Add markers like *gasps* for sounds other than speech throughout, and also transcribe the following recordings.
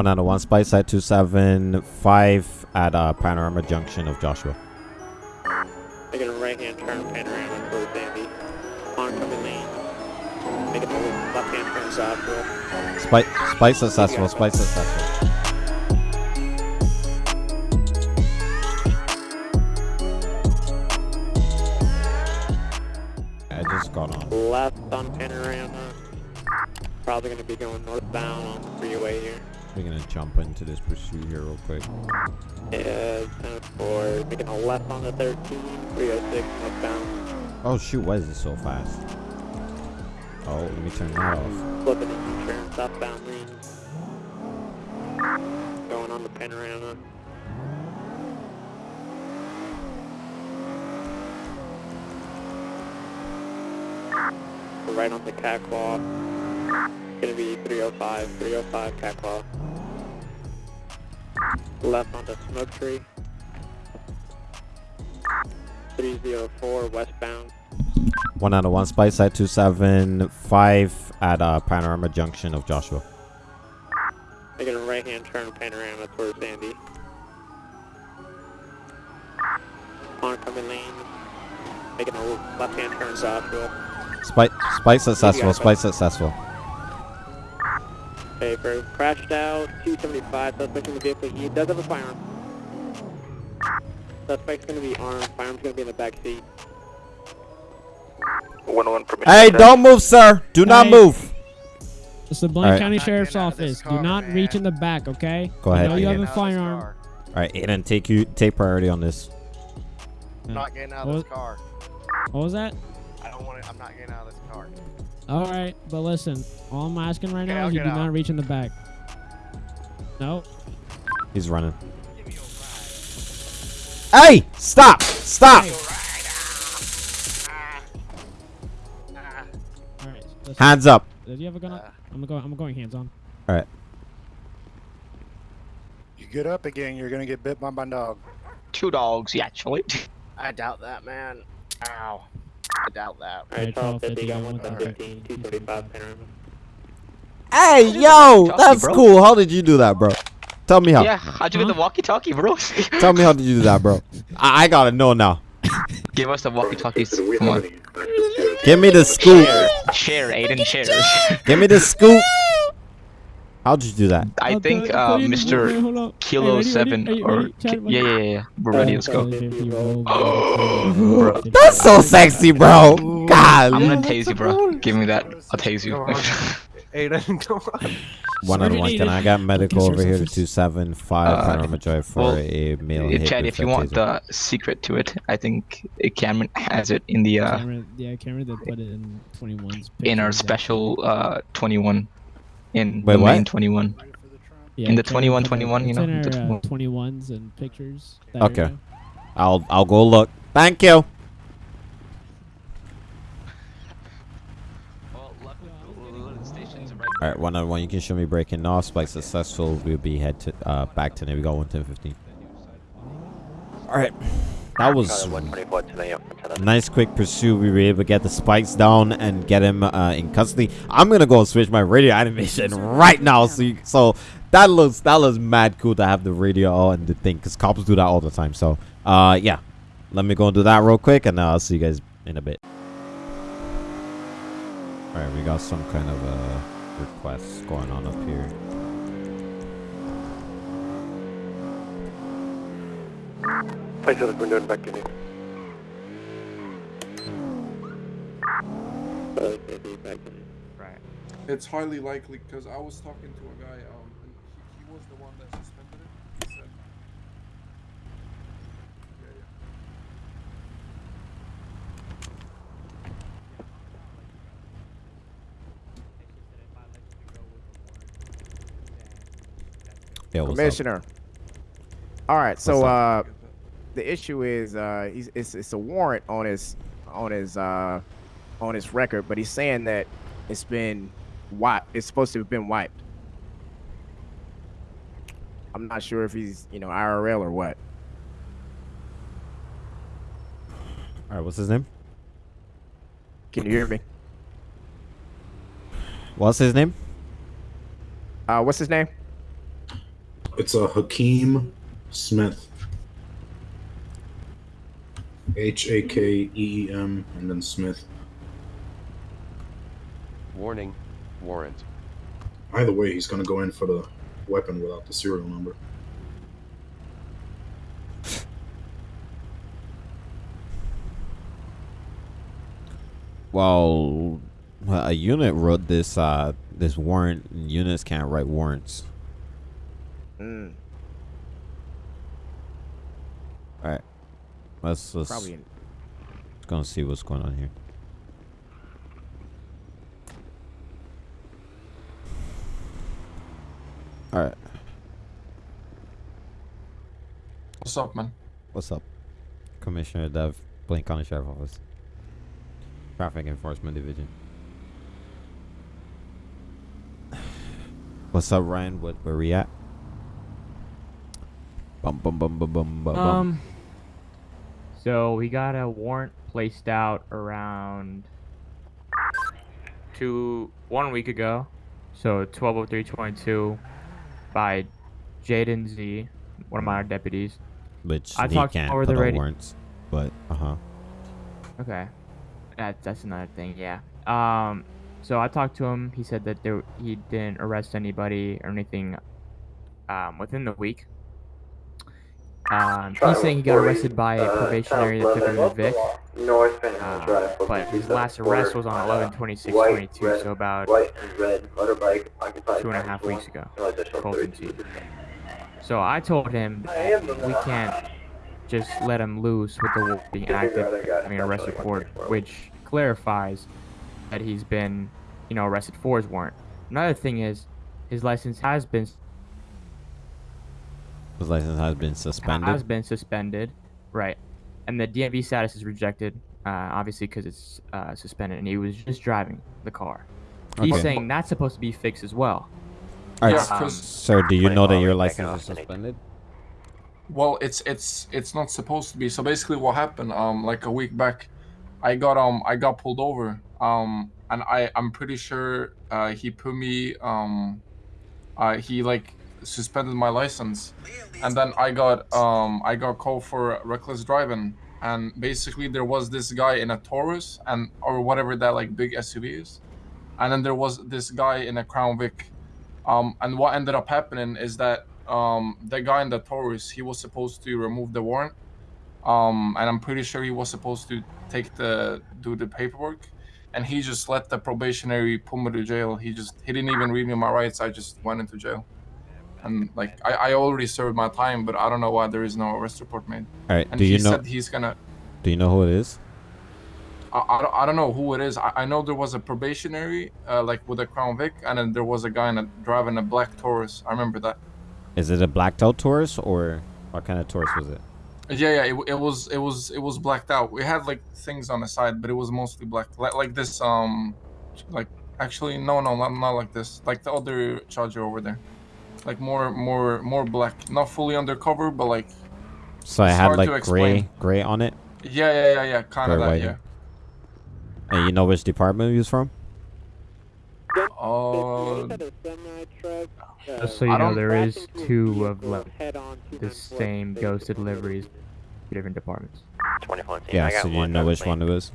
One out of one spice site 275 at uh, Panorama Junction of Joshua. Making a right hand turn panorama towards Sandy. Oncoming lane. Making a left hand turn southwest. Spice, spice successful, spice successful. I just got on. Left on panorama. Probably going to be going northbound on the freeway here. We're gonna jump into this pursuit here real quick. Yeah, 10 4. Making a left on the 13. 306 northbound. Oh shoot, why is it so fast? Oh, let me turn that off. Flipping into turn southbound lane. Going on the panorama. We're right on the catwalk. Gonna be 305, 305 catwalk. Left onto smoke tree. 304 westbound. One out of one spice site 275 at uh, Panorama Junction of Joshua. Making a right hand turn panorama towards Sandy. Oncoming lane. Making a left hand turn southwest. Spice, spice successful, spice successful. Paper crashed out. 275. Suspect in the vehicle. He does have a firearm. Suspect's gonna be armed. Firearm's gonna be in the back seat. 101 permission. Hey, don't move, sir. Do not Hey. move. It's the Blaine Alright. County Not Sheriff's getting out of this Office. Do car, not man. reach in the back, okay? Go ahead, I know you Aiden. have a Getting out of this firearm. car. All right, Aiden, take you take priority on this. I'm not getting out of What? this car. What was that? I don't want to. I'm not getting out of this car. All right, but listen, all I'm asking right Okay, now I'll is you get do not reach in the back. No. He's running. Hey, stop, stop. All right. listen, Hands up. Do you have a gun? Up? Uh. I'm going. I'm going hands on. All right. You get up again, you're gonna get bit by my dog. Two dogs, yeah, actually. *laughs* I doubt that, man. Ow. I doubt that. Alright, Alright, 1250. Got 1250, 115. 275 panorama. Hey, yo, that's bro? cool. How did you do that, bro? Tell me how. Yeah, how'd you get the walkie-talkie, bro? Tell me how did you do that, bro? *laughs* I, I gotta know now. *laughs* Give us the walkie-talkies. Come on. Give me the scoop. Share, Aiden, share. Give me the scoop. *laughs* How'd you do that? I think put- uh, put it in- wait, Mr. Kilo ready, 7 ready? Or ready? Yeah, yeah, yeah, yeah. We're ready. Let's go. *gasps* Bro. That's so sexy, bro. God. I'm gonna tase you, bro. Give me that. I'll tase you. Aiden, *laughs* come on. One out of one. Can I got medical over here to two seven five Uh, Panorama Drive for well, a male hit Chad, with if you a want the secret to it, I think Cameron has it in the uh, Camera, yeah, camera that put it in 21's. in our special uh 21 in Wait, the what? main 21. Yeah, in the camera put it- 21, you know, in the our, uh, 21s and pictures. Okay. area. I'll I'll go look. Thank you. All right, one on one. You can show me breaking off. Spike successful. We'll be head to uh back to Navy. Go one ten fifteen. All right, that was nice quick pursuit. We were able to get the spikes down and get him uh, in custody. I'm gonna go and switch my radio animation right now. So you, so that looks that looks mad cool to have the radio and the thing because cops do that all the time. So uh yeah, let me go and do that real quick and uh, I'll see you guys in a bit. All right, we got some kind of uh requests going on up here. Place it we're doing back to you. Uh, maybe back in. It's highly likely because I was talking to a guy, um, and he, he was the one that suspended it. He said, yeah, yeah. Yeah, what's up? Commissioner. All right, so What's uh, I get that. The issue is uh, he's it's, it's a warrant on his on his uh, on his record, but he's saying that it's been wiped. It's supposed to have been wiped. I'm not sure if he's you know IRL or what. All right, what's his name? Can you hear me? What's his name? Uh, what's his name? It's a Hakeem Smith. H A K E E M and then Smith. Warning, warrant. Either way, he's gonna go in for the weapon without the serial number. Well, a unit wrote this uh this warrant. and Units can't write warrants. Mm, All right, let's let's probably. let's go and see what's going on here. All right, What's up, man? what's up, Commissioner Dev, Blaine County Sheriff Office, Traffic Enforcement Division. *sighs* What's up, Ryan? What where we at? Bum bum bum bum bum bum. bum. Um. So we got a warrant placed out around two one week ago. So twelve oh three twenty two by Jaden Z, one of my deputies. Which I he talked can't over put the on warrants, but uh huh. Okay. That that's another thing, yeah. Um so I talked to him. He said that there he didn't arrest anybody or anything um within the week. Um, he's saying he got arrested by a probationary that took him to Vic. Uh, but his last arrest was on 11 26 22, so about two and a half weeks ago. So I told him we can't just let him loose with the being active, I mean, arrest report, which clarifies that he's been, you know, arrested for his warrant. Another thing is, his license has been His license has been suspended. has been suspended, right? And the DMV status is rejected, uh, obviously because it's uh, suspended, and he was just driving the car. He's saying that's supposed to be fixed as well. All right, Yeah, s- 'cause- sir, do you know that your license is suspended? Well, it's it's it's not supposed to be. So basically, what happened? Um, like a week back, I got um I got pulled over. Um, and I I'm pretty sure uh he put me um, uh he like suspended my license, and then I got um I got called for reckless driving. And basically, there was this guy in a Taurus and or whatever that like big SUV is, and then there was this guy in a Crown Vic. Um, and what ended up happening is that um, the guy in the Taurus, he was supposed to remove the warrant. Um, and I'm pretty sure he was supposed to take the do the paperwork, and he just let the probationary put me to jail. He just he didn't even read me my rights. I just went into jail, and like I, I already served my time, but I don't know why there is no arrest report made. All right, And do he you know? said he's gonna. Do you know who it is? I, I, don't, I don't know who it is. I, I know there was a probationary, uh, like with a Crown Vic, and then there was a guy in a, driving a black Taurus. I remember that. Is it a blacked out Taurus or what kind of Taurus was it? Yeah, yeah, it, it was, it was, it was blacked out. We had like things on the side, but it was mostly black, like, like this, um, like actually, no, no, not, not like this, like the other Charger over there, like more, more, more black, not fully undercover, but like, So I had like gray, gray on it. yeah, yeah, yeah, yeah, kind of that, yeah. And you know which department he was from? Uh, Just so you I know, there is two of like, the same ghosted deliveries, two different departments. Yeah, so you know which one it was.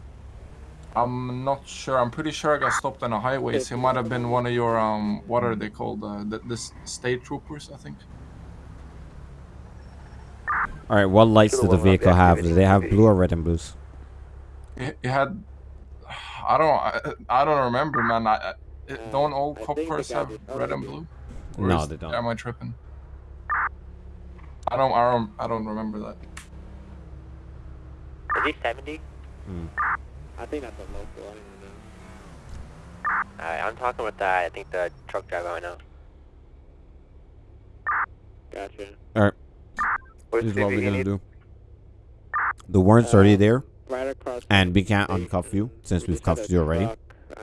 I'm not sure. I'm pretty sure I got stopped on a highway. So it might have been one of your um, what are they called? Uh, the, the state troopers, I think. All right, what lights did the vehicle the have? Did they have blue or red and blues? It, it had. I don't. I, I don't remember, man. I, I, it- don't all cop cars have red and blue? Or No, is- they don't. Am I tripping? I don't. I don't. I don't remember that. Is he 70? Hmm. I think that's a local. I don't even know. Alright, I'm talking with the, I think the truck driver I know. Gotcha. All right. What's This is what we're gonna do. The warrant's already um, there, Right across and we can't uncuff you since we've cuffed you already. Uh,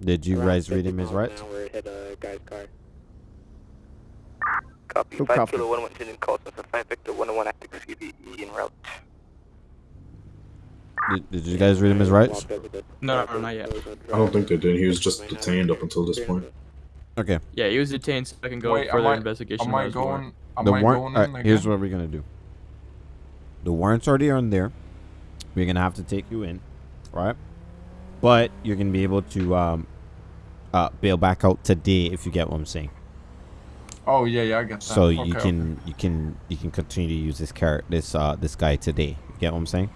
Did you around guys read him his miles an rights? hour, it hit a guy's car. Copy. Who 5 cuffed Kilo 112 in call sign 5 Victor 101 active CVE en route. Did, did you guys read him his rights? No, no, not yet. I don't think they did. He was just detained up until this point. Okay. Yeah, he was detained so I can go Wait, am further I- investigation. Am on I his warrant. going? Am the warrant. going alright, in here's what we're gonna do. The warrant's already on there. We're gonna have to take you in, right? But you're gonna be able to um, uh, bail back out today if you get what I'm saying. Oh yeah, yeah, I get that. So okay, you okay. can you can you can continue to use this car this uh this guy today. You get what I'm saying?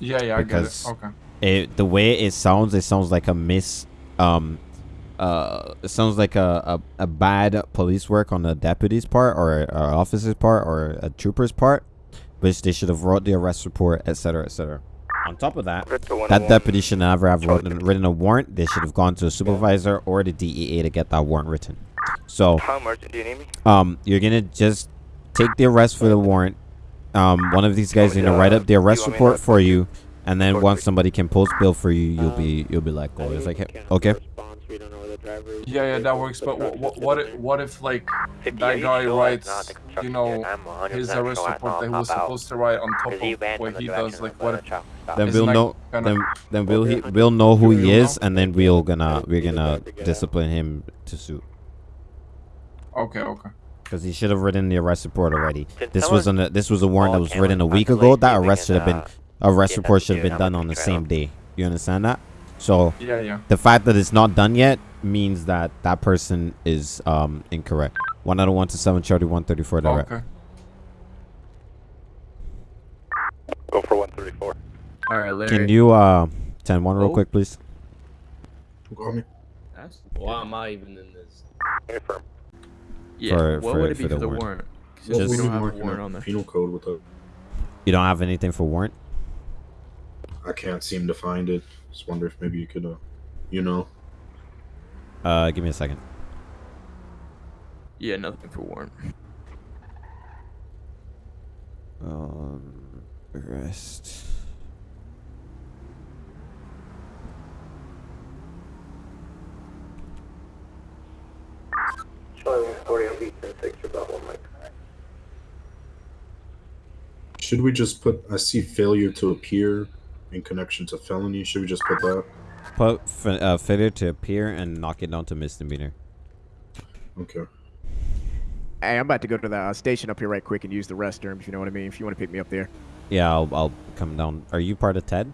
Yeah, yeah, I get it. because Okay. it the way it sounds, it sounds like a miss. Um, uh, it sounds like a, a, a bad police work on the deputy's part or a officer's part or a trooper's part, which they should have wrote the arrest report, etc., etc. On top of that, that deputy should never have written, written a warrant. They should have gone to a supervisor or the DEA to get that warrant written. So, How emergent do you need me? um, you're gonna just take the arrest for the warrant. Um, one of these guys is gonna write up the arrest you want me report to- for you, and then once somebody can post bill for you, you'll be you'll be like, oh, it's like, okay. Yeah, yeah, that works. But what, what, what if, what if like that guy writes, you know, his arrest report that he was supposed to write on top of what he does? Like, what if? Then isn't we'll know. Then then we'll he, we'll know who he is, and then we'll gonna we're gonna discipline him to suit. Okay, okay. Because he should have written the arrest report already. Did This was someone- an this was a warrant that was written a week ago. That arrest should have been uh, arrest report should have been done on on the the same day. You understand that? So Yeah, yeah. the fact that it's not done yet means that that person is um incorrect. One out of one to seven, Charlie one thirty four direct. Okay. Go for 134. All right, Larry. Can you uh ten one real Oh. quick, please? Call me. That's- Why am I even in this? Confirm. Yeah. For- what for- would it be for for the the warrant. warrant? What Since we don't have a warrant on there. Penal code with a. You don't have anything for warrant? I can't seem to find it. Just wonder if maybe you could, uh, you know. Uh, give me a second. Yeah, nothing for warrant. Um, arrest. Charlie 140 on beat 10 6 about one mic. Should we just put? I see failure to appear in connection to felony. Should we just put that? Put f- uh, failure to appear and knock it down to misdemeanor. Okay. Hey, I'm about to go to the uh, station up here right quick and use the restroom. If you know what I mean. If you want to pick me up there. Yeah, I'll, I'll come down. Are you part of TED?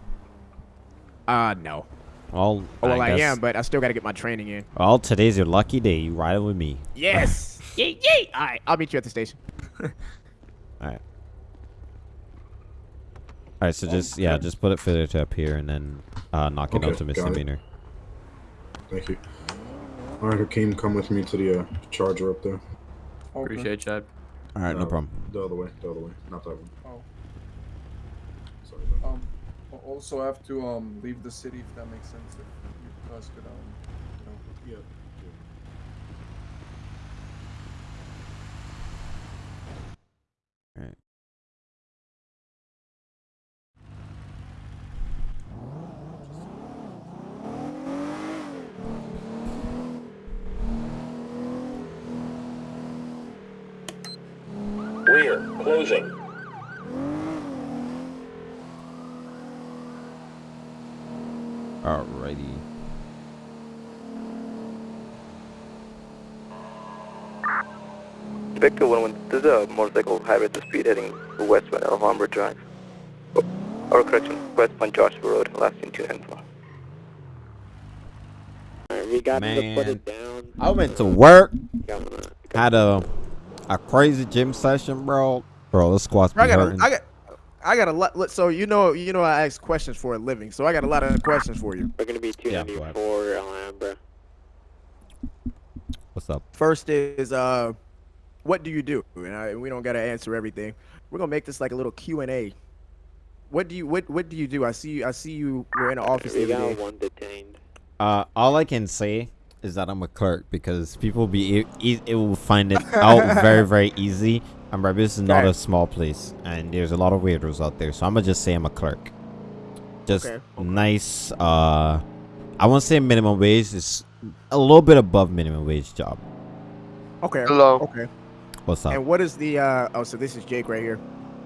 Uh, no. Well, Oh, well, I, guess- am, but I still got to get my training in. Well, today's your lucky day. You riding with me. Yes. *laughs* yay, yay. All right, I'll meet you at the station. *laughs* All right. All right. So just yeah, just put it failure to here, and then uh, knock it down Okay, to misdemeanor. Thank you. All right, Hakeem, come with me to the uh, charger up there. Okay. Appreciate it, Chad. All right, no Uh, problem. The other way. The other way. Not that one. Oh. Sorry about that. Um. al- Also, I have to um leave the city if that makes sense. If you guys could um, you know. Yeah. All right. Rear, closing. Alrighty. Victor 111, there's a motorcycle hybrid to speed heading westbound Alhambra Drive. Oh, or correction, westbound Joshua Road, last in 294. Alright, we got him to put it down. I went to work. Got him to- Had a a crazy gym session, bro. Bro, the squats be I got, hurting. a, I got, I got a lot. look, So you know, you know, I ask questions for a living. So I got a lot of questions for you. We're gonna be Yeah, go ahead. 294 Alhambra. What's up? First is, uh, what do you do? And I, we don't gotta answer everything. We're gonna make this like a little Q and A. What do you, what, what do you do? I see you, I see you. We're in the office We got day. one detained. Uh, all I can say is that I'm a clerk because people be e- e- it will find it out very very easy. And remember, this is not Okay. a small place, and there's a lot of weirdos out there. So I'm gonna just say I'm a clerk. Just Okay, nice. Uh, I won't say minimum wage. It's a little bit above minimum wage job. Okay. Hello. Okay. What's up? And what is the? uh Oh, so this is Jake right here.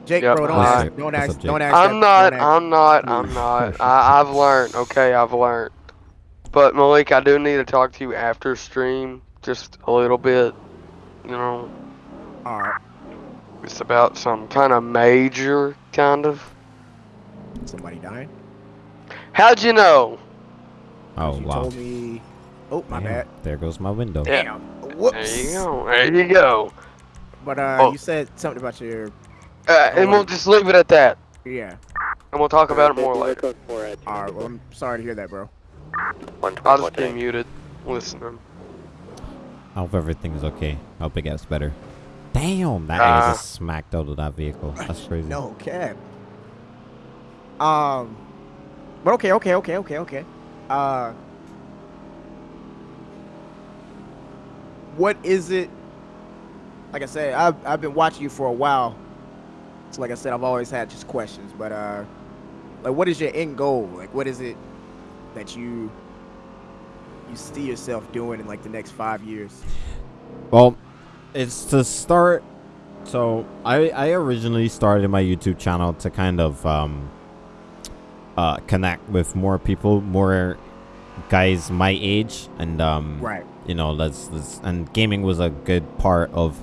Jake, Yep. bro, don't What's ask, up? don't ask, up, don't ask. I'm that- not, don't ask- I'm not, I'm not. *laughs* I, I've learned, okay, I've learned. But Malik, I do need to talk to you after stream. just a little bit. You know, All right. It's about some kind of major kind of. Somebody dying? How'd you know? Oh You wow. told me. Oh, my Damn, bad. There goes my window. Yeah. Damn. There you go. There you go. But uh, Oh. you said something about your. Uh, and we'll just leave it at that. Yeah. And we'll talk about it more later. All right. Well, I'm sorry to hear that, bro. I'll just be muted. Listening. I hope everything's okay. I hope it gets better. Damn, that Uh, guy just smacked out of that vehicle. That's crazy. No cap. Um. But okay, okay, okay, okay, okay. Uh. What is it? Like I said, I've I've been watching you for a while. So like I said, I've always had just questions. But uh, like, what is your end goal? Like, what is it that you you see yourself doing in like the next five years? Well, it's to start. So I I originally started my YouTube channel to kind of um uh connect with more people, more guys my age, and um Right. you know let's, let's and gaming was a good part of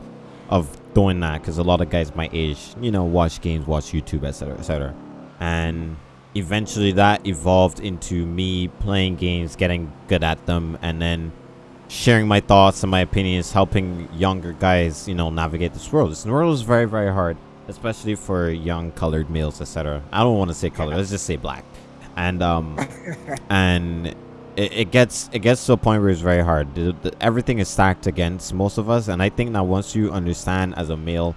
of doing that because a lot of guys my age you know watch games watch youtube etc etc and eventually that evolved into me playing games getting good at them and then sharing my thoughts and my opinions helping younger guys you know navigate this world. This world is very very hard especially for young colored males etc i don't want to say color let's just say black. And um *laughs* and it, it gets it gets to a point where it's very hard. The, the, everything is stacked against most of us and i think that once you understand as a male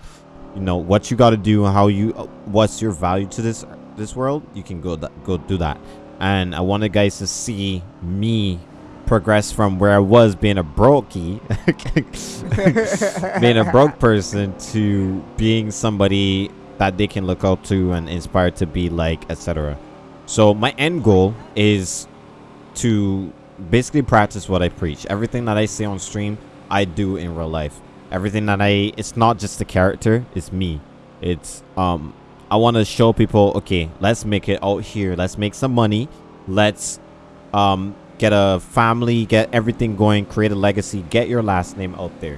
you know what you got to do how you uh, what's your value to this this world you can go th- go do that. And i wanted guys to see me progress from where i was being a brokey *laughs* being a broke *laughs* person to being somebody that they can look up to and inspire to be like etc so my end goal is to basically practice what I preach. Everything that I say on stream, I do in real life. Everything that I it's not just the character, it's me. It's um I want to show people, okay, let's make it out here. Let's make some money. Let's um get a family, get everything going, create a legacy, get your last name out there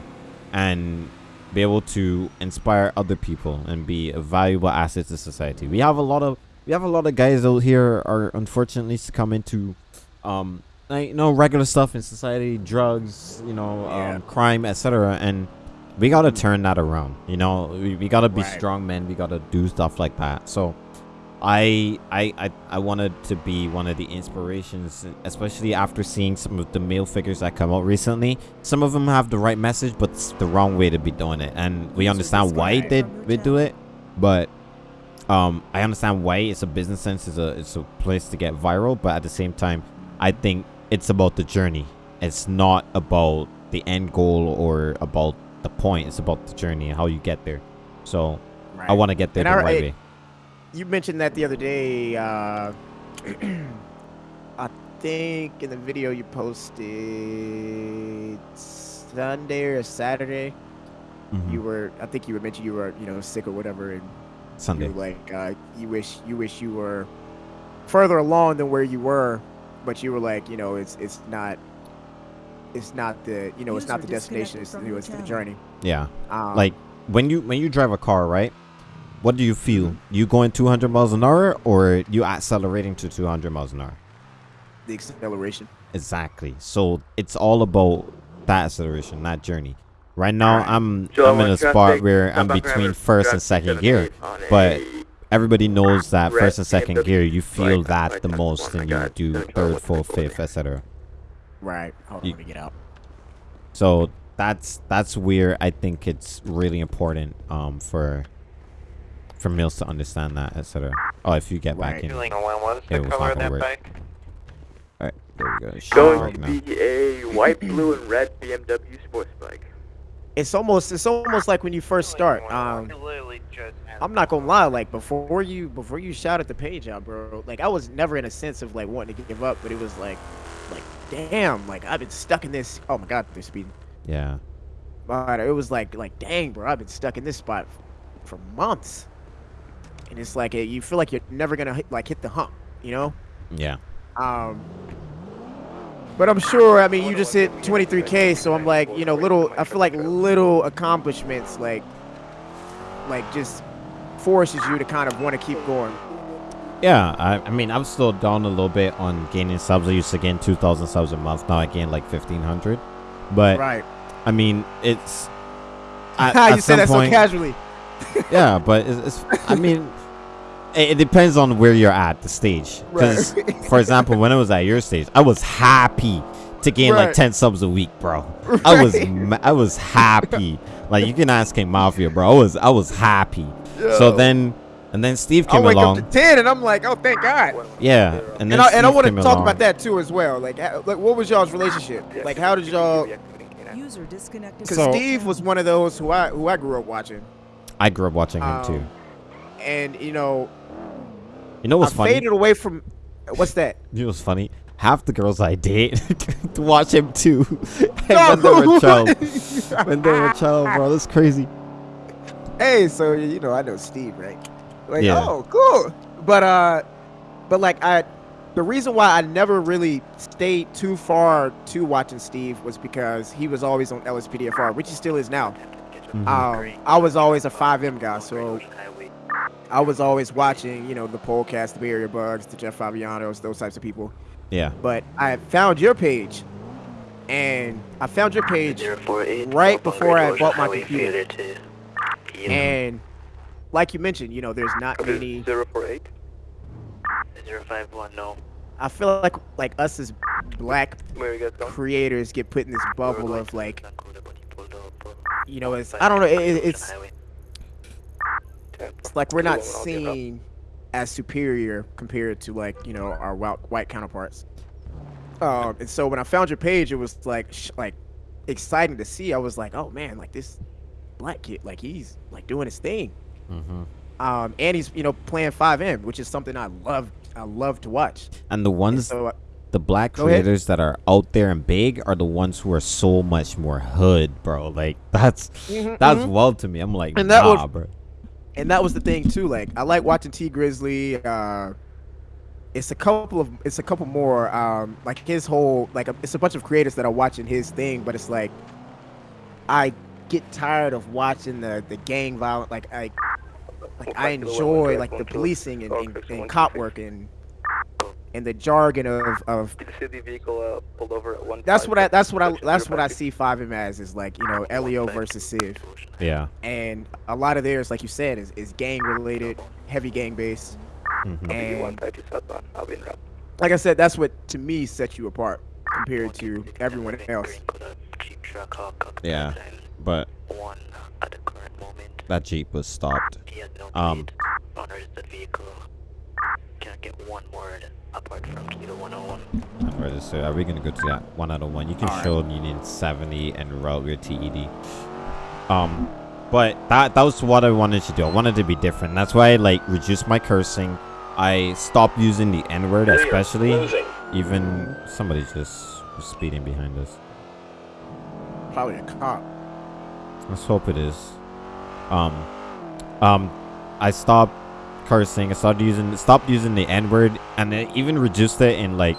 and be able to inspire other people and be a valuable asset to society. We have a lot of we have a lot of guys out here are unfortunately succumbing to um like you know regular stuff in society drugs you know um, crime etc and we gotta turn that around you know we, we gotta be Right. strong men we gotta do stuff like that so I, I i i wanted to be one of the inspirations especially after seeing some of the male figures that come out recently. Some of them have the right message but it's the wrong way to be doing it. And we understand why they, they do it but um i understand why it's a business sense it's a it's a place to get viral but at the same time i think it's about the journey. It's not about the end goal or about the point it's about the journey and how you get there. So i want to get there And the I- right I- way You mentioned that the other day. Uh, *clears throat* I think in the video you posted Sunday or Saturday. Mhm. You were, I think you were mentioning you were, you know, sick or whatever, and Sunday. you like, uh, you wish, you wish you were further along than where you were, but you were like, you know, it's it's not, it's not the, you know, it's not the destination. It's, disconnected you know, it's the journey. yeah Um, like when you when you drive a car right what do you feel you going 200 miles an hour or you accelerating to 200 miles an hour the acceleration. Exactly. So it's all about that acceleration, that journey. Right now, Alright. I'm Joe, I'm in a spot where I'm between first and second gear, but everybody knows that first and second gear you feel that the most, and you do in the car third, fourth, fifth, etc. Right. Hold on, You- let me get out. So that's that's where I think it's really important um for for males to understand that, etc. Oh, if you get back in, Feeling what's it was color not gonna that work. bike? all right, there we go. It Going to be a white, blue, and red BMW sports bike. It's almost it's almost like when you first start. Um. I'm not gonna lie, like before you before you shouted the page out, bro. Like I was never in a sense of like wanting to give up, but it was like, like damn, like I've been stuck in this. Oh my god, they're speeding. Yeah. But it was like like dang, bro, I've been stuck in this spot for months, and it's like eh, you feel like you're never gonna hit, like hit the hump, you know? Yeah. Um, But I'm sure. I mean, you just hit 23k, so I'm like, you know, little. I feel like little accomplishments, like, like just forces you to kind of want to keep going. Yeah, I, I mean, I'm still down a little bit on gaining subs. I used to gain 2,000 subs a month. Now I gain like 1,500. But Right. I mean, it's. At, *laughs* How at you say that point- so casually? yeah, but it's, it's I mean, it, it depends on where you're at the stage. Because, Right. *laughs* for example, when I was at your stage, I was happy to gain like 10 subs a week, bro. *laughs* I was I was happy. Like you can ask King Mafia, bro. I was I was happy. So then and then Steve I came wake along. up to 10, and I'm like, oh, thank God. yeah, and And, then I, and I Steve want to talk along. about that too as well. Like, how- like what was y'all's relationship? Like, how did y'all? User disconnected. Because So- Steve was one of those who I who I grew up watching, I grew up watching him too. Um, and you know, You know what's I funny? faded away from. What's that? You know what's funny? Half the girls I date to *laughs* watch him too. *laughs* and when they were a *laughs* child. when they were a child, bro, that's crazy. Hey, so you know I know Steve, right? Like, Yeah. oh, cool. But uh, but like I, the reason why I never really stayed too far to watching Steve was because he was always on LSPDFR, which he still is now. Mhm. Um, I was always a FiveM guy, so I was always watching, you know, the podcast, the Bay Area Buggs, the Jeff Favignanos, those types of people. Yeah. But I found your page, and I found your page right before I bought my computer. And like you mentioned, you know, there's not many. Zero four eight. Zero five one. No. I feel like like us as black Where you guys going? creators get put in this bubble of like, you know, it's I don't know, it, it- it's it's like we're not seen as superior compared to like you know our white white counterparts. Um, and so when I found your page, it was like sh- like exciting to see. I was like, oh man, like this black kid, like he's like doing his thing. hmm Um, and he's you know playing FiveM, which is something I love. I love to watch. And the ones, so, uh, the black ahead. creators that are out there and big are the ones who are so much more hood, bro. Like *laughs* that's Mhm, that's mhm. wild to me. I'm like, And that nah, was- bro. And that was the thing too. Like I like watching T Grizzly. Uh, it's a couple of it's a couple more. Um, like his whole like a, it's a bunch of creators that are watching his thing, but it's like I get tired of watching the the gang violence. Like I like I enjoy like the policing and, and, and cop work and and the jargon of of Did you see the vehicle uh, pulled over at one? that's what I that's what I that's what I see FiveM as is like you know Leo versus Civ. Yeah. and a lot of theirs, like you said, is, is gang related, heavy gang based. Mhm. And I'll be in route. like I said, that's what to me sets you apart compared to everyone else. Yeah, but that jeep was stopped. Um, Can't get one word apart from Kilo 101. register. Are we gonna go to that one out of one? You can Alright. show Union 70 and route your TED. Um, but that that was what I wanted to do. I wanted to be different. That's why I like reduced my cursing. I stopped using the N word, especially. Even somebody just was speeding behind us. Probably a cop. Let's hope it is. Um, um, I stopped cursing. I started using, stopped using the N word, and I even reduced it in like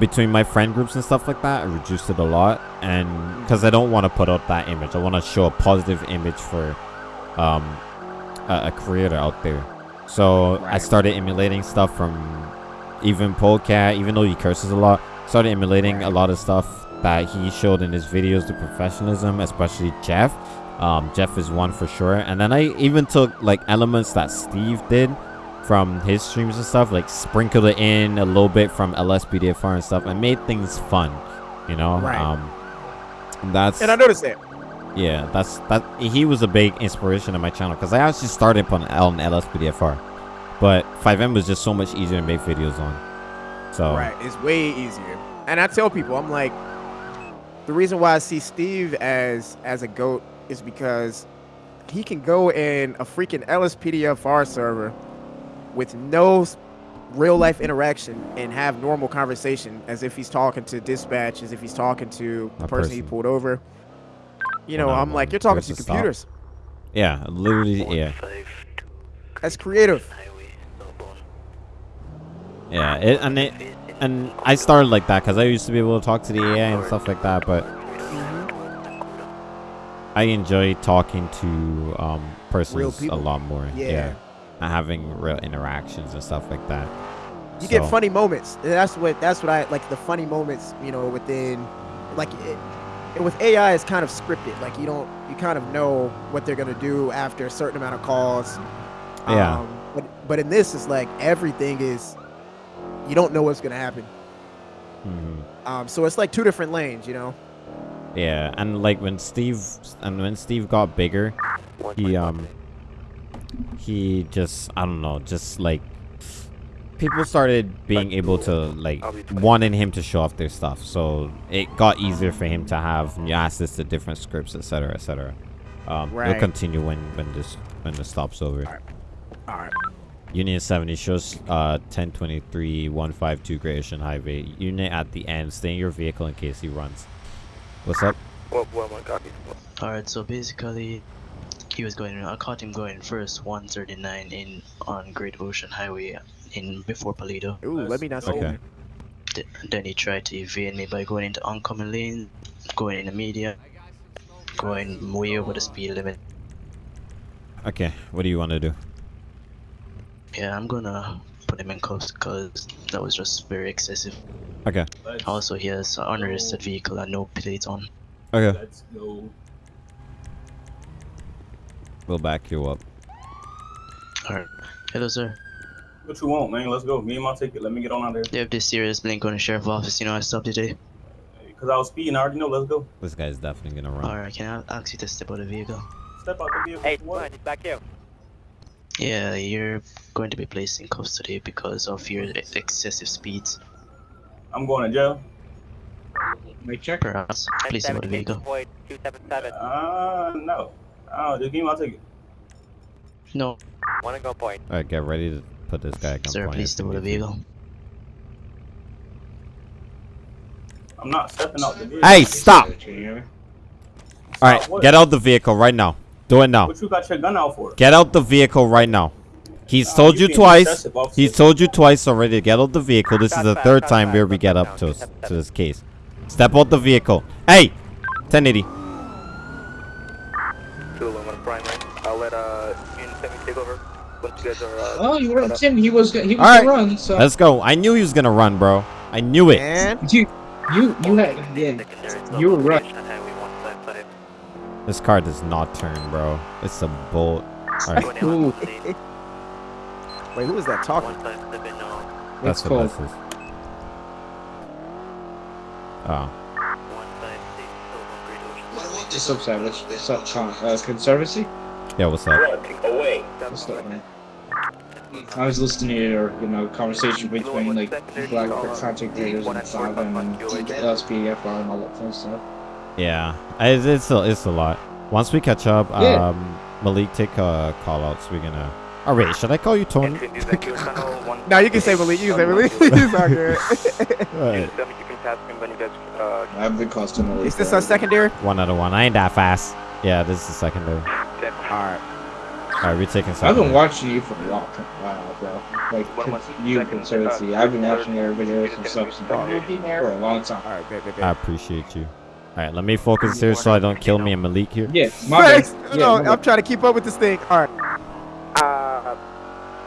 between my friend groups and stuff like that. I reduced it a lot, and because I don't want to put out that image, I want to show a positive image for um a, a creator out there. So I started emulating stuff from even Polecat, even though he curses a lot. Started emulating a lot of stuff that he showed in his videos, the professionalism, especially Jeff. Um, Jeff is one for sure. And then I even took like elements that Steve did from his streams and stuff, like sprinkled it in a little bit from LSPDFR and stuff, and made things fun. You know, Right. um, that's And I noticed that. yeah, that's that. He was a big inspiration on my channel because I actually started on L and LSPDFR, but FiveM was just so much easier to make videos on. So Right, it's way easier. And I tell people, I'm like, the reason why I see Steve as as a goat is because he can go in a freaking LSPDFR server with no real life interaction and have normal conversation as if he's talking to dispatch, as if he's talking to the A person, he pulled over. You know, One-on-one. I'm like, you're talking Where's to the stop? computers. Yeah, literally, yeah, That's creative. yeah. It, and it and I started like that because I used to be able to talk to the AI and stuff like that, but I enjoy talking to um, persons a lot more. Yeah. And having real interactions and stuff like that. You get funny moments. That's what that's what I like the funny moments, you know, within like it, and with AI it's kind of scripted. Like you don't you kind of know what they're going to do after a certain amount of calls. Yeah. Um, but but in this it's like everything is you don't know what's going to happen. Mhm. Um so it's like two different lanes, you know. Yeah, and like when Steve and when Steve got bigger, he um he just I don't know, just like people started being able to like wanting him to show off their stuff. So it got easier for him to have new access to different scripts, etc., etc. Um, Right. We'll continue when when this when the stop's over. All right. Union 70 shows uh 1023 152 Great Ocean Highway. Unit at the end. Stay in your vehicle in case he runs. What's up? What, what my copy? Alright, so basically, he was going. I caught him going first, 139 in on Great Ocean Highway in before Paleto. Ooh, let me not say Okay. Th- then he tried to evade me by going into oncoming lane, going in the media, going way over the speed limit. Okay, what do you want to do? Yeah, I'm gonna put him in cuffs because that was just very excessive. Okay. Also, he has an unregistered vehicle and no plates on. Okay. Let's go. We'll back you up. Alright. Hello, sir. What you want, man? Let's go. Me and my ticket. Let me get on out there. They have this serious blink on the sheriff's office. You know, I stopped today. Cause I was speeding. I already know. Let's go. This guy's definitely gonna run. Alright, can I ask you to step out of the vehicle? Step out of the vehicle. Hey, What? it's back here. Yeah, you're going to be placed in cuffs today because of your excessive speeds. I'm going to jail. Make check. Perhaps. Please step out of the vehicle. Void 277. Uh, no. Oh, just give me my ticket. No. Wanna go point. All right, get ready to put this guy at Sir, gunpoint. please if step you out of the vehicle. I'm not stepping out the vehicle. Hey, stop! All right, get out the vehicle right now. Do it now. What you got your gun out for? Get out the vehicle right now. He's Nah, told you you twice. He's told you twice already to get out the vehicle. This is the third time shots where we get up to to this case. Step out the vehicle. Hey, 1080. Two one primary. I'll let uh Union 70 take over once you guys are. Uh, Oh, you caught were up. Tim. He was. He was All right, gonna run. So let's go. I knew he was gonna run, bro. I knew it. And you, you, you had. Yeah, you were right. This car does not turn, bro. It's a bolt. All right, Ooh, *laughs* wait, who is that talking? that's That's what cool. this is. Oh, What's up, Savage? What's up, Con? Uh, Conservancy? yeah. What's up? Away. What's up, man? I was listening to your, you know, conversation between like black content creators and Saga and LSPDFR and all that kind of stuff. Yeah, it's it's a, it's a lot. Once we catch up, Yeah. um, Malik, take uh, call outs. We're gonna. Oh wait, should I call you Tony? No, you can say Malik. You can say Malik. *laughs* He's not good. Alright, I've been costing Is this our secondary? one out of one. I ain't that fast. Yeah, this is the secondary. All right. All right, we're taking I've been watching you for a long while, bro. Like con- you, Conservancy. I've been watching your videos and stuff since- for a long time. All right, good, good, good. I appreciate you. All right, let me focus here so I don't kill me and Malik here. Yeah, my bad. Thanks. Yeah, no, my. I'm trying to keep up with this thing. All right. Uh,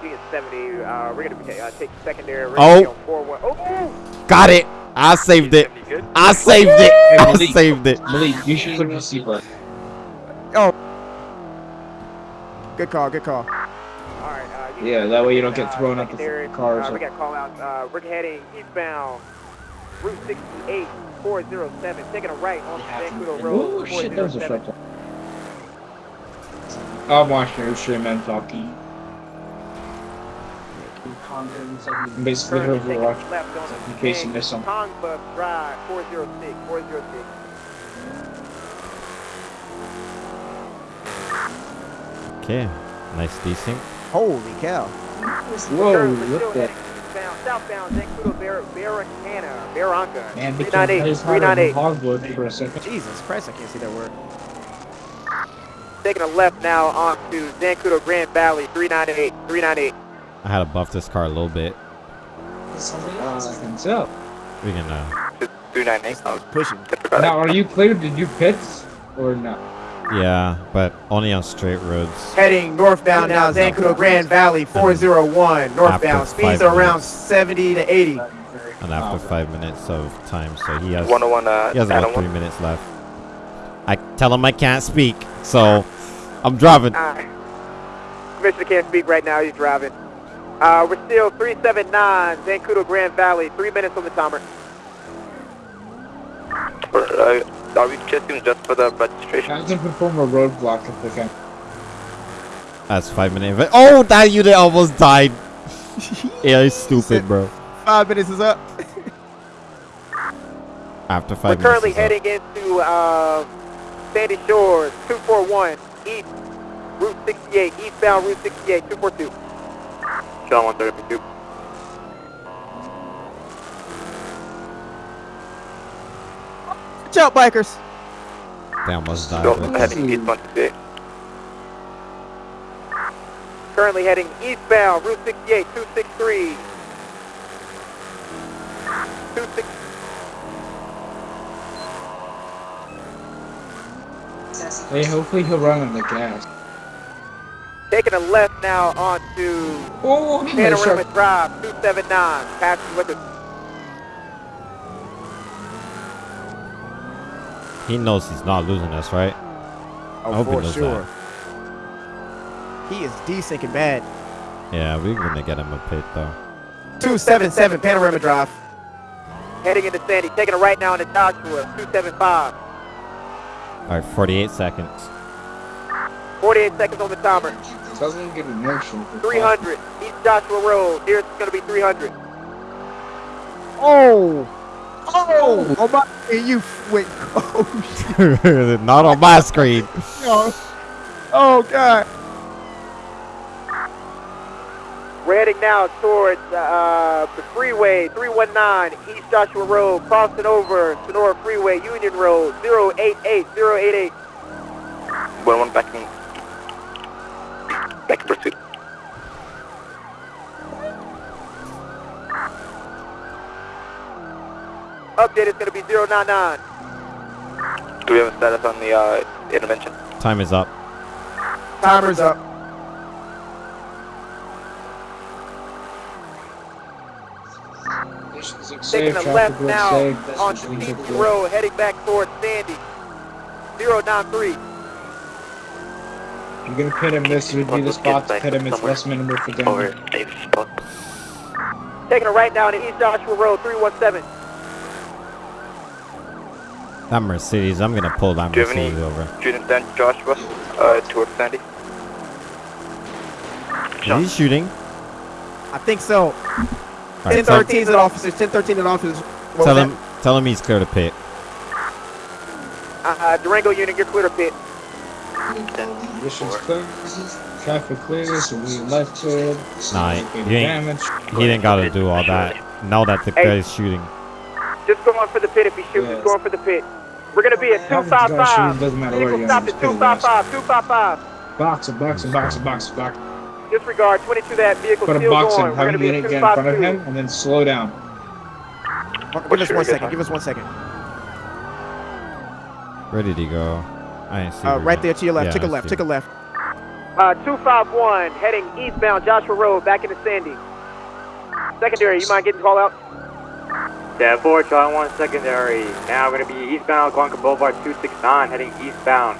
Union 70, uh, we're gonna be uh, take secondary. We're Oh. gonna be on 4-1. Oh! Got it. I saved it. I saved it. Hey, I saved it. Malik, you should put your seatbelt. Oh. Good call. Good call. Alright, uh, Yeah, that way you don't get uh, thrown out the secondary, fucking cars. Uh, we got call out. Uh, we're heading eastbound Route 68, 407, taking a right on Vancouver Road. Oh shit, that was a 407. short one. I'm watching your stream and talking. Basically, Currently whoever taking watch left on in case you miss something. Congbus Drive, 406, 406. Okay, nice desync. Holy cow. Whoa, look at heading eastbound, southbound Zancudo Bar- Barricana, Barranca, Man, became 398, his heart of 398. hardwood for a second. Jesus Christ, I can't see that word. Taking a left now onto Zancudo Grand Valley, 398, 398. I had to buff this car a little bit. Uh, thumbs up. We can, uh, 298. pushing. Now, are you cleared to do pits or no? Yeah, but only on straight roads. Heading northbound now, Zancudo Grand Valley 401 northbound. Speeds are around 70 to 80. And after five minutes of time, so he has, 101, uh, he has about three minutes left. I tell him I can't speak, so I'm driving. Uh, Commissioner can't speak right now. He's driving. Uh, we're still 379 Zancudo Grand Valley. Three minutes on the timer. Are we checking just for the registration? Have them perform a roadblock if they can. That's five minutes. Oh, that unit almost died. *laughs* yeah, he's stupid, bro. Five minutes is up. *laughs* After five We're currently minutes. heading into uh, Sandy Shores 241 East Route 68, eastbound Route 68, 242. John 132. Watch out, bikers. They almost died. Go but- heading east 168. Currently heading eastbound Route 68, 263. 26. Hey, hopefully he'll run on the gas. Taking a left now onto Oh, Panorama Drive, 279. Passing with us. He knows he's not losing us, right? Oh, I Oh, hope he for knows sure. He is desyncing bad. Yeah, we're gonna get him a pit though. 277 Panorama Drive. Heading into Sandy, taking a right now into Joshua, 275. All right, 48 seconds. 48 seconds on the timer. Doesn't get emotional. 300, East Joshua Road. Here's going to be 300. Oh! Oh! Oh my! You wait. Oh *laughs* not on my screen. shit. *laughs* Oh god. We're heading now towards uh, the freeway, 319 East Joshua Road, crossing over Senora Freeway, Union Road, 088, 088. 101 backing. Back in pursuit. Update is going to be 099. Do we have a status on the uh, intervention? Time is up. Timer's up. Taking a left now on Stevens Road, heading back towards Sandy. 093. You're gonna pit him. This would be the spot to pit him. It's less minimal for damage. Taking a right down to East Joshua Road, 317. That Mercedes, I'm gonna pull that Do you Mercedes over. student then, Joshua, uh, towards Sandy? Is he shooting? I think so. Alright, 1013 at officers. 1013 at officers. What Tell was him, tell him he's clear to pit. Uh, Durango unit, you're clear to pit. Mission's clear. Traffic clear, so we left it. Nah, Get he ain't, damage. he didn't gotta do all that. Now that the Hey. guy's shooting. Just go going for the pit if he shoots, Yes. just going for the pit. We're going to be at Have the guy 255. doesn't matter where Vehicle you are, stopped at pit his ass. 255, 255. Box him, box him, box him, box him, box him, box him. Disregard, 22 that vehicle Put a box in, have him be get at in front of him, and then slow down. Give us one second. Give us one second. Where did he go? I didn't see. Uh, right there to your left. Yeah, Take a I left. Take a left. Uh, 251, heading eastbound Joshua Road, back into Sandy. Secondary, you mind getting called out? Yeah, 4, Charlie 1 secondary. Now we're going to be eastbound Algonquin Boulevard 269, heading eastbound.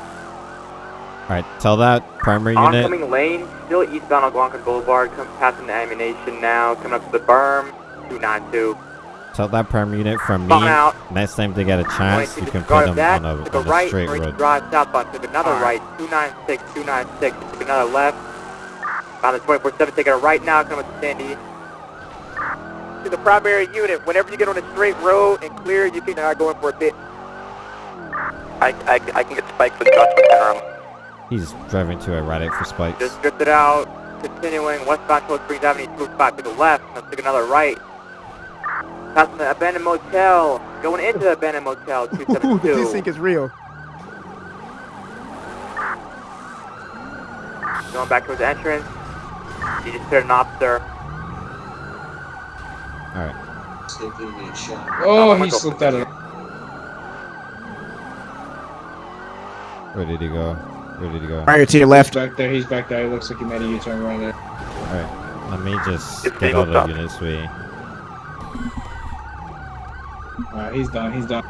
Alright, tell that primary unit. Oncoming lane, still eastbound on Algonquin Boulevard, come passing the Ammu-Nation now, coming up to the berm, 292. Tell that primary unit from me. Out. Next time they get a chance, you can put them that, on a on a right, straight road. drive southbound, took another right, 296, 296, took another left. On the 24-7, taking a right now, coming up to Sandy. To the primary unit, whenever you get on a straight road and clear, you can uh, go in for a pit. I, I, I can get spiked for Joshua Panorama. He's driving too erratic for spikes. Just drifted out, continuing westbound towards Springs Avenue, 205 to the left, and took another right. Passing the abandoned motel, going into the abandoned motel, Ooh, the 272. desync is real. Going back towards the entrance. You just hit an officer. All right. Oh, he slipped out of. Where did he go? Where did he go? Right here to your left. Back there, he's back there. It looks like he made a U-turn right there. All right. Let me just It's get legal out of stop. unit's way. Alright, he's done. He's done.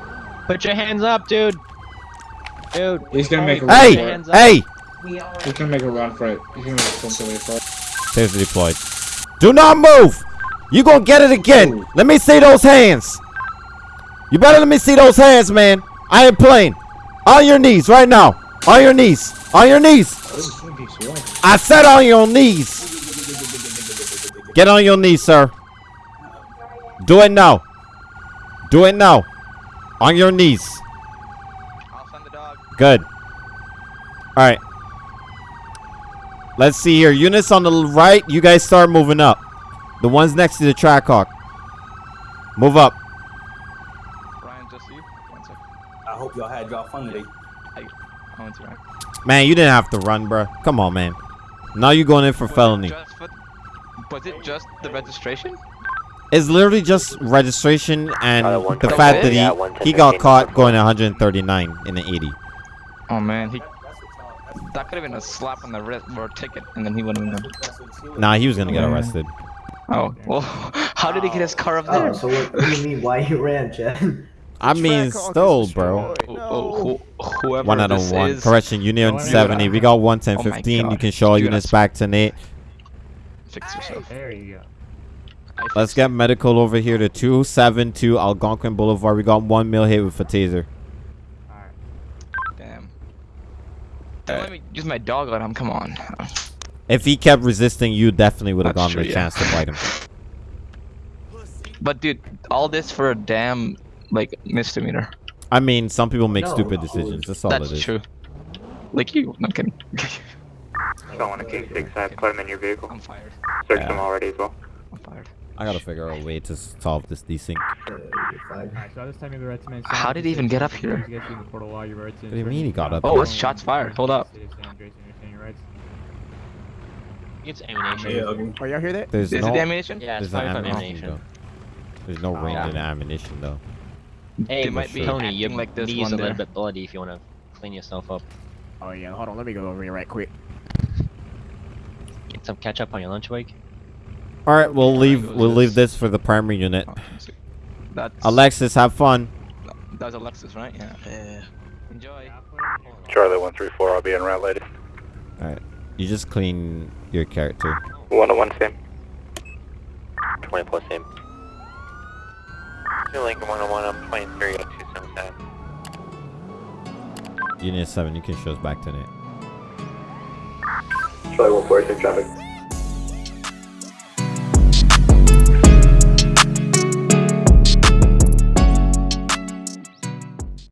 Put your hands up, dude. Dude. He's gonna make a Hey! run for it. Hands. Hey! He's gonna make a run for it. He's gonna make a swim for it. Taser deployed. Do not move! You gonna get it again. Let me see those hands. You better let me see those hands, man. I ain't playing. On your knees right now. On your knees. On your knees. I said on your knees. Get on your knees, sir. Do it now. Do it now. On your knees. Good. All right. Let's see here. Units on the right, you guys start moving up. The ones next to the Trackhawk. Move up. Ryan, just you. One sec. I hope y'all had y'all fun today. I, I went to Ryan. Man, you didn't have to run, bro. Come on, man. Now you're going in for felony. Just for, was it just the registration? It's literally just registration and the fact that he he got caught going 139 in the 80. Oh man, he. That could have been a slap on the wrist or a ticket, and then he wouldn't have known. Nah, he was gonna get Yeah. arrested. Oh *laughs* well, how did he get his car up there? Oh, so what, what do you mean? Why you ran, Chad? *laughs* I mean, stole, bro. Oh, oh, who, whoever One out of one. is- Correction, Union No, 70. We got 110, Oh my 15. You can show all units guys- back to Nate. Fix yourself. There you go. Let's get medical over here to 272 Algonquin Boulevard. We got one mil hit with a taser. Alright. Damn. Don't let me use my dog on him. Come on. If he kept resisting, you definitely would have gotten true, the yeah. chance to fight him. But dude, all this for a damn like misdemeanor. I mean, some people make No. stupid decisions. That's all That's it is. true. Like you. I'm kidding. Going to K6, I put him in your vehicle. I'm fired. Search Yeah. them already as well. I'm fired. I gotta figure out a way to solve this desync. Alright, so this time you have the right to man. How did he even get up here? What What do you mean he got up Oh, here? it's shots fired. Hold up. It's ammunition. Yeah, Oh, y'all hear that? There's Is no, it ammunition? Yeah, it's there's no 45 ammunition, ammunition. though. There's no oh, range yeah. in ammunition though. Hey, They might be Tony, acting your like this knee's one a little bit bloody if you want to clean yourself up. Oh yeah, hold on. Let me go over here right quick. Get some ketchup on your lunch break. All right, we'll leave. We'll leave this for the primary unit. Oh, That's Alexis, have fun. That's Alexis, right? Yeah. Yeah. Enjoy. Charlie 134, I'll be in route later. All right, you just clean your character. 101 same. 20 plus same. New Lincoln 101, I'm 23 at 277. Unit seven, you can show us back tonight. Nate. Charlie 146 traffic.